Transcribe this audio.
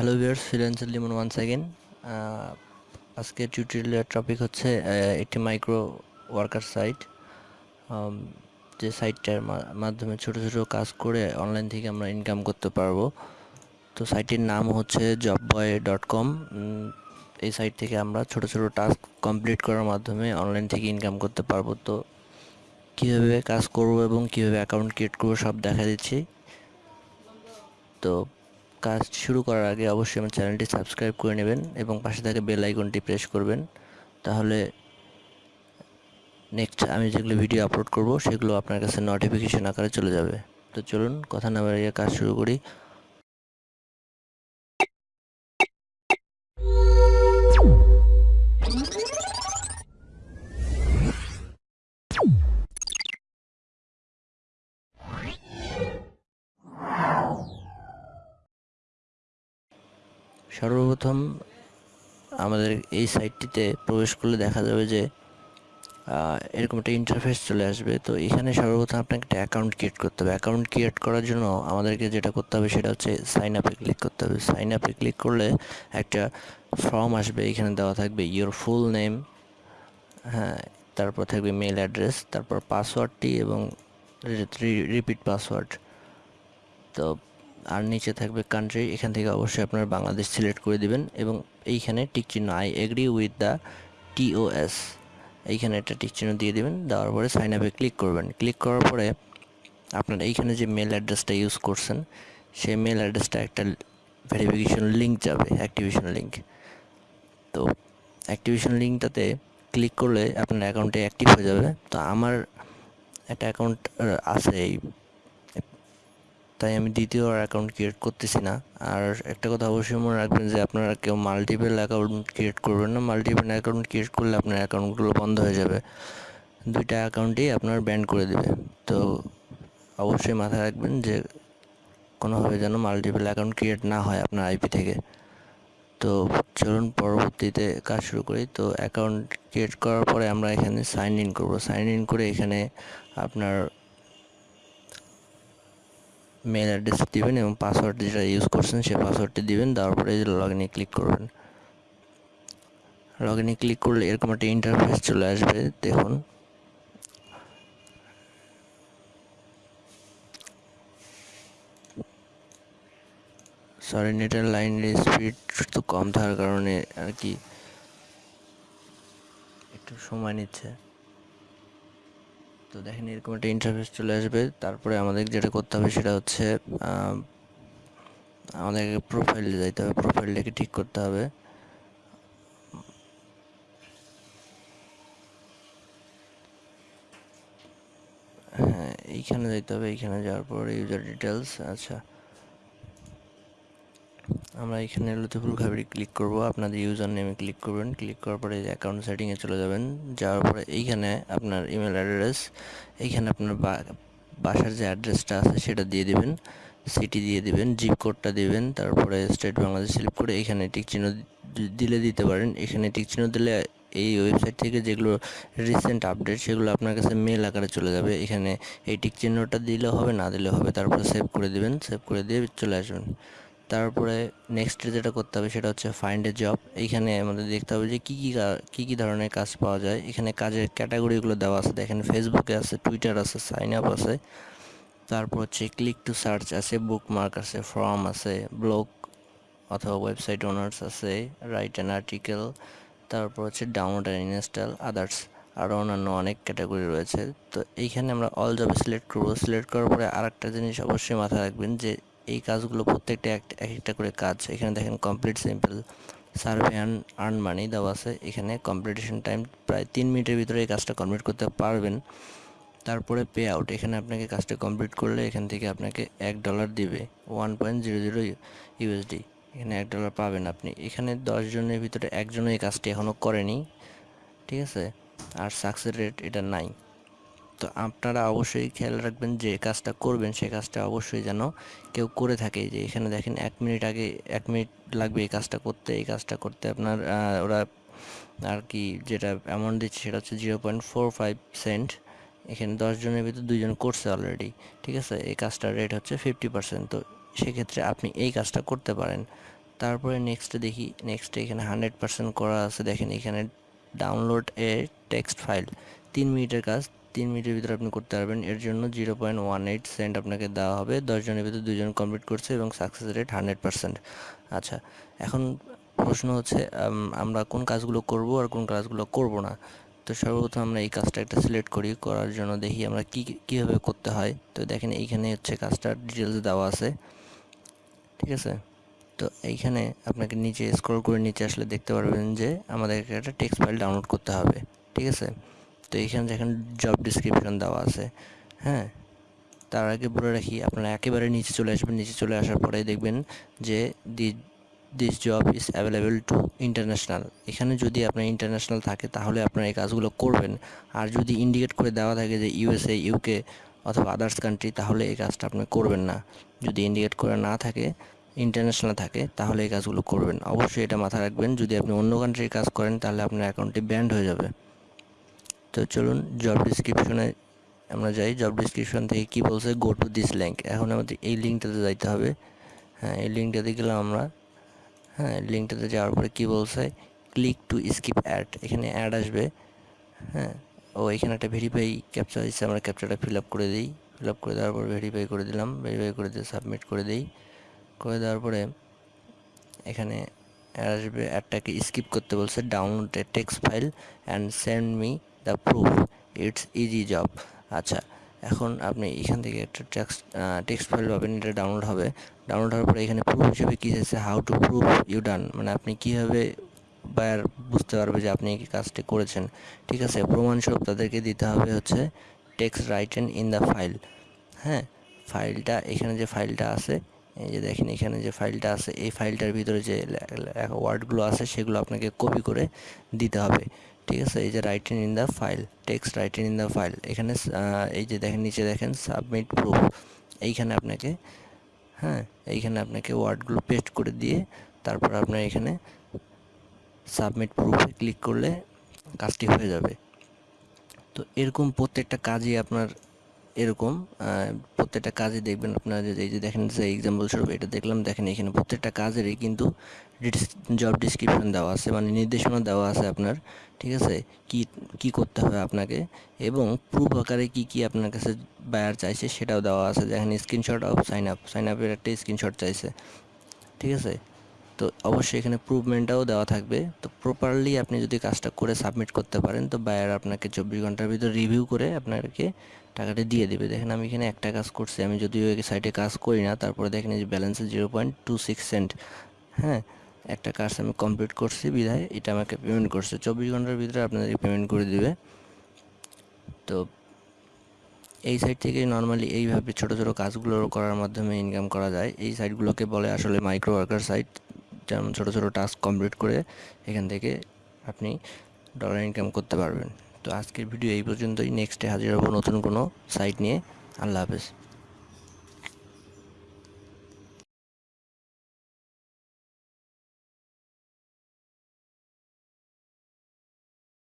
Hello viewers freelancer Limon one second আজকে টিউটোরিয়ালের topic হচ্ছে আহ, একটি মাইক্রো ওয়ার্কার সাইট যে সাইটটার মাধ্যমে ছোট ছোট কাজ করে অনলাইন থেকে আমরা ইনকাম করতে পারব। তো সাইটটির নাম হচ্ছে জব বয় ডট কম এই সাইট থেকে আমরা ছোট ছোট টাস্ক কমপ্লিট করার মাধ্যমে অনলাইন থেকে ইনকাম করতে পারব। তো কীভাবে কাজ করব এবং কীভাবে অ্যাকাউন্ট ক্রিয়েট করব সব দেখা দিচ্ছি। তো কাজ শুরু করার আগে অবশ্যই আমার চ্যানেলটি সাবস্ক্রাইব করে নেবেন এবং পাশে থাকা বেল আইকনটি প্রেস করবেন। তাহলে নেক্সট আমি যেগুলো ভিডিও আপলোড করব, সেগুলো আপনার কাছে নোটিফিকেশন আকারে চলে যাবে। তো চলুন, কথা না বাড়িয়ে কাজ শুরু করি। সর্বপ্রথম আমাদের এই সাইটটিতে প্রবেশ করলে দেখা যাবে যে এরকম একটা ইন্টারফেস চলে আসবে। তো এখানে সর্বপ্রথম আপনাকে একটা অ্যাকাউন্ট ক্রিয়েট করতে হবে। অ্যাকাউন্ট ক্রিয়েট করার জন্য আমাদেরকে যেটা করতে হবে সেটা হচ্ছে সাইন আপে ক্লিক করতে হবে। সাইন আপে ক্লিক করলে একটা ফর্ম আসবে। এখানে দেওয়া থাকবে ইওর ফুল নেম হ্যাঁ তারপর থাকবে মেল অ্যাড্রেস তারপর পাসওয়ার্ডটি এবং রিপিট পাসওয়ার্ড তো আর নিচে থাকবে কান্ট্রি এখান থেকে অবশ্যই আপনার বাংলাদেশ সিলেক্ট করে দিবেন এবং এইখানে টিক চিহ্ন I agree with the TOS এইখানে একটা টিক চিহ্ন দিয়ে দিবেন, দেওয়ার পরে সাইন আপে ক্লিক করবেন। ক্লিক করার পরে আপনার এইখানে যে মেল অ্যাড্রেসটা ইউজ করছেন, সেই মেল অ্যাড্রেসটা একটা ভেরিফিকেশন লিঙ্ক যাবে অ্যাক্টিভেশন লিঙ্ক তো অ্যাক্টিভেশন লিঙ্কটাতে ক্লিক করলে আপনার অ্যাকাউন্টে অ্যাক্টিভ হয়ে যাবে। তো আমার একটা অ্যাকাউন্ট আছে এই তাই আমি দ্বিতীয় অ্যাকাউন্ট ক্রিয়েট করতেছি না। আর একটা কথা অবশ্যই মনে রাখবেন যে আপনারা কেউ মাল্টিপল অ্যাকাউন্ট ক্রিয়েট করবেন না। মাল্টিপল অ্যাকাউন্ট ক্রিয়েট করলে আপনার অ্যাকাউন্টগুলো বন্ধ হয়ে যাবে। দুইটা অ্যাকাউন্টেই আপনার ব্যান করে দেবে। তো অবশ্যই মাথায় রাখবেন যে কোনোভাবে যেন মাল্টিপল অ্যাকাউন্ট ক্রিয়েট না হয় আপনার আইপি থেকে। তো চলুন পরবর্তীতে কাজ শুরু করি। তো অ্যাকাউন্ট ক্রিয়েট করার পরে আমরা এখানে সাইন ইন করব। সাইন ইন করে এখানে আপনার মেল অ্যাড্রেস দিবেন এবং পাসওয়ার্ড যেটা ইউজ করছেন সেই পাসওয়ার্ডটি দিবেন, দেওয়ার পরে লগ ইনে ক্লিক করবেন। লগ ইনে ক্লিক করলে এরকম একটা ইন্টারফেস চলে আসবে, দেখুন। সরি নেটের লাইনের স্পিড তো কম থাকার কারণে আর কি একটু সময় নিচ্ছে। তো দেখেন এরকম একটা ইন্টারফেস চলে আসবে। তারপরে আমাদের যেটা করতে হবে সেটা হচ্ছে আমাদেরকে প্রোফাইলে যাইতে হবে প্রোফাইলটাকে ঠিক করতে হবে। হ্যাঁ এইখানে যাইতে হবে, এইখানে যাওয়ার পরে ইউজার ডিটেলস আচ্ছা। আমরা এখানে লতিফুল খাবরি ক্লিক করব। আপনাদের ইউজার নেমে ক্লিক করবেন। ক্লিক করার পরে অ্যাকাউন্ট সেটিংয়ে চলে যাবেন। যাওয়ার পরে এইখানে আপনার ইমেল অ্যাড্রেস এইখানে আপনার বাসার যে অ্যাড্রেসটা আছে সেটা দিয়ে দিবেন। সিটি দিয়ে দিবেন জিপ কোডটা দিবেন। তারপরে স্টেট বাংলাদেশ সিলেক্ট করে এখানে টিক চিহ্ন দিলে দিতে পারেন। এখানে টিক চিহ্ন দিলে এই ওয়েবসাইট থেকে যেগুলো রিসেন্ট আপডেট সেগুলো আপনার কাছে মেল আকারে চলে যাবে। এখানে এই টিক চিহ্নটা দিলে হবে, না দিলে হবে, তারপরে সেভ করে দিবেন। সেভ করে দিয়ে চলে আসবেন। তারপরে নেক্সট যেটা করতে হবে সেটা হচ্ছে ফাইন্ড এ জব এইখানে আমাদের দেখতে হবে যে কী কী কী কী ধরনের কাজ পাওয়া যায়। এখানে কাজের ক্যাটাগরিগুলো দেওয়া আছে। দেখেন ফেসবুকে আছে টুইটার আছে সাইন আপ আছে। তারপর হচ্ছে ক্লিক টু সার্চ আছে বুক মার্ক আছে ফর্ম আছে ব্লগ অথবা ওয়েবসাইট ওনার্স আছে রাইট অ্যান আর্টিকেল তারপর হচ্ছে ডাউনলোড অ্যান্ড ইনস্টল আদার্স আরও অন্যান্য অনেক ক্যাটাগরি রয়েছে। তো এইখানে আমরা অল জবে সিলেক্ট করব। সিলেক্ট করার পরে আর একটা জিনিস অবশ্যই মাথায় রাখবেন যে এই কাজগুলো প্রত্যেকটা এক এক একটা করে কাজ। এখানে দেখেন complete simple survey and earn money দেওয়া আছে। এখানে কম্পিটিশন টাইম প্রায় তিন মিনিটের ভিতরে এই কাজটা কমপ্লিট করতে পারবেন। তারপরে পে আউট এখানে আপনাকে কাজটা কমপ্লিট করলে এখান থেকে আপনাকে এক ডলার দিবে। One point zero zero USD এখানে এক ডলার পাবেন আপনি। এখানে দশ জনের ভিতরে একজনও এই কাজটি এখনও করেনি। ঠিক আছে? আর সাকসেস রেট এটা নাই। তো আপনারা অবশ্যই খেয়াল রাখবেন যে কাজটা করবেন সেই কাজটা অবশ্যই যেন কেউ করে থাকে। যে এখানে দেখেন এক মিনিট আগে, এক মিনিট লাগবে এই কাজটা করতে। এই কাজটা করতে আপনার ওরা আর কি যেটা অ্যামাউন্ট দিচ্ছে সেটা হচ্ছে zero point four five cent এখানে দশ জনের ভিতর দুইজন করছে অলরেডি ঠিক আছে? এই কাজটার রেট হচ্ছে ফিফটি পার্সেন্ট তো সেক্ষেত্রে আপনি এই কাজটা করতে পারেন। তারপরে নেক্সটে দেখি নেক্সটে এখানে হান্ড্রেড পার্সেন্ট করা আছে। দেখেন এখানে ডাউনলোড এ টেক্সট ফাইল তিন মিনিটের কাজ, তিন মিনিটের ভিতরে আপনি করতে পারবেন। এর জন্য zero point one eight cent আপনাকে দেওয়া হবে। দশজনের ভিতরে দুজন কমপ্লিট করছে এবং সাকসেস রেট হান্ড্রেড পার্সেন্ট। আচ্ছা এখন প্রশ্ন হচ্ছে আমরা কোন কাজগুলো করব আর কোন কাজগুলো করব না? তো সর্বপ্রথম আমরা এই কাজটা একটা সিলেক্ট করি, করার জন্য দেখি আমরা কী, কীভাবে করতে হয়। তো দেখেন এইখানে হচ্ছে কাজটার ডিটেলস দেওয়া আছে। ঠিক আছে? তো এইখানে আপনাকে নিচে স্ক্রল করে নিচে আসলে দেখতে পারবেন যে আমাদেরকে একটা টেক্সট ফাইল ডাউনলোড করতে হবে। ঠিক আছে? তো এখানে দেখেন জব ডিসক্রিপশন দেওয়া আছে হ্যাঁ? তার আগে বলে রাখি, আপনারা একেবারে নিচে চলে আসবেন, নিচে চলে আসার পরে দেখবেন যে the this job is available to international এখানে যদি আপনার ইন্টারন্যাশনাল থাকে, তাহলে আপনার এই কাজগুলো করবেন। আর যদি ইন্ডিকেট করে দেওয়া থাকে যে ইউএসএ ইউকে অথবা আদার্স কান্ট্রি তাহলে এই কাজটা আপনি করবেন না। যদি ইন্ডিকেট করে না থাকে ইন্টারন্যাশনাল থাকে, তাহলে এই কাজগুলো করবেন। অবশ্যই এটা মাথায় রাখবেন, যদি আপনি অন্য কান্ট্রির কাজ করেন, তাহলে আপনার অ্যাকাউন্টটি ব্যান্ড হয়ে যাবে। তো চলুন জব ডিসক্রিপশনে আমরা যাই। জব ডিসক্রিপশন থেকে কী বলছে গো টু দিস লিঙ্ক এখন আমাদের এই লিঙ্কটাতে যাইতে হবে। হ্যাঁ এই লিঙ্কটাতে গেলাম আমরা। হ্যাঁ লিঙ্কটাতে যাওয়ার পরে কী বলছে ক্লিক টু স্কিপ অ্যাড এখানে অ্যাড আসবে। হ্যাঁ ও এখানে একটা ভেরিফাই ক্যাপচার দিচ্ছে। আমরা ক্যাপচারটা ফিল আপ করে দিই। ফিল আপ করে দেওয়ার পর ভেরিফাই করে দিলাম। ভেরিফাই করে দিয়ে সাবমিট করে দিই। করে দেওয়ার পরে এখানে আসবে। অ্যাডটাকে স্কিপ করতে বলছে download a text file and send me the proof it's easy job আচ্ছা এখন আপনি এখান থেকে একটা টেক্সট টেক্সট ফাইল পাবেন, এটা ডাউনলোড হবে। ডাউনলোড হওয়ার পরে এখানে প্রুফ হিসেবে কী আছে how to proof you done মানে আপনি কীভাবে বায়ার বুঝতে পারবে যে আপনি এই কাজটি করেছেন। ঠিক আছে, প্রমাণস্বরূপ তাদেরকে দিতে হবে হচ্ছে text written in the file হ্যাঁ ফাইলটা এখানে যে ফাইলটা আছে এই যে দেখেন, এখানে যে ফাইলটা আছে, এই ফাইলটার ভিতরে যে ওয়ার্ডগুলো আছে, সেগুলো আপনাকে কপি করে দিতে হবে। ঠিক আছে? এই যে writing in the file text writing in the file এখানে এই যে দেখেন, নিচে দেখেন সাবমিট প্রুফ এইখানে আপনাকে হ্যাঁ এইখানে আপনাকে ওয়ার্ডগুলো পেস্ট করে দিয়ে তারপর আপনার এখানে সাবমিট প্রুফে ক্লিক করলে কাজটি হয়ে যাবে। তো এরকম প্রত্যেকটা কাজই আপনার এরকম প্রত্যেকটা কাজে দেখবেন আপনারা যে, এই যে দেখেন, যে এক্সাম্পল স্বরূপ এটা দেখলাম, দেখেন এখানে প্রত্যেকটা কাজেরই কিন্তু জব ডিসক্রিপশন দেওয়া আছে মানে নির্দেশনা দেওয়া আছে আপনার, ঠিক আছে? কি কি করতে হবে আপনাকে এবং প্রুফ আকারে কি কি আপনার কাছে বায়ার চাইছে সেটাও দেওয়া আছে দেখেন screenshot of sign up sign আপের একটা স্ক্রিনশট চাইছে, ঠিক আছে? তো অবশ্যই এখানে প্রুভমেন্টটাও দেওয়া থাকবে, তো প্রপারলি আপনি যদি কাজটা করে সাবমিট করতে পারেন, তো বায়ার আপনাকে চব্বিশ ঘণ্টার ভিতর রিভিউ করে আপনাকে টাকাটা দিয়ে দেবে। দেখেন আমি এখানে একটা কাজ করছি। আমি যদিও এই সাইটে কাজ করি না, তারপরে দেখেন যে ব্যালেন্সে zero point two six cent হ্যাঁ? একটা কাজ আমি কমপ্লিট করছি বিধায়, এটা আমাকে পেমেন্ট করছে। চব্বিশ ঘণ্টার ভিতরে আপনাদেরকে পেমেন্ট করে দিবে। তো এই সাইট থেকে নর্মালি এইভাবে ছোটো ছোটো কাজগুলো করার মাধ্যমে ইনকাম করা যায়। এই সাইটগুলোকে বলে আসলে মাইক্রো ওয়ার্কার সাইট যেমন ছোটো ছোটো টাস্ক কমপ্লিট করে এখান থেকে আপনি ডলার ইনকাম করতে পারবেন। তো আজকের ভিডিও এই পর্যন্তই। নেক্সটে হাজির হব নতুন কোনো সাইট নিয়ে। আল্লাহ হাফেজ।